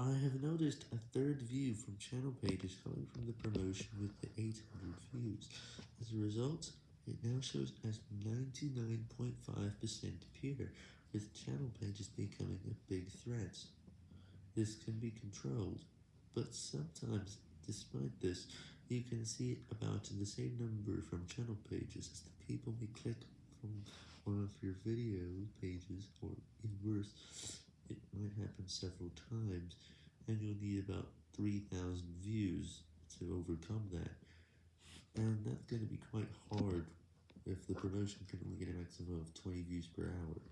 I have noticed a third view from channel pages coming from the promotion with the 800 views. As a result, it now shows as 99.5% pure, with channel pages becoming a big threat. This can be controlled, but sometimes, despite this, you can see about the same number from channel pages as the people may click from one of your video pages, or even worse, several times, and you'll need about 3000 views to overcome that, and that's going to be quite hard if the promotion can only get a maximum of 20 views per hour.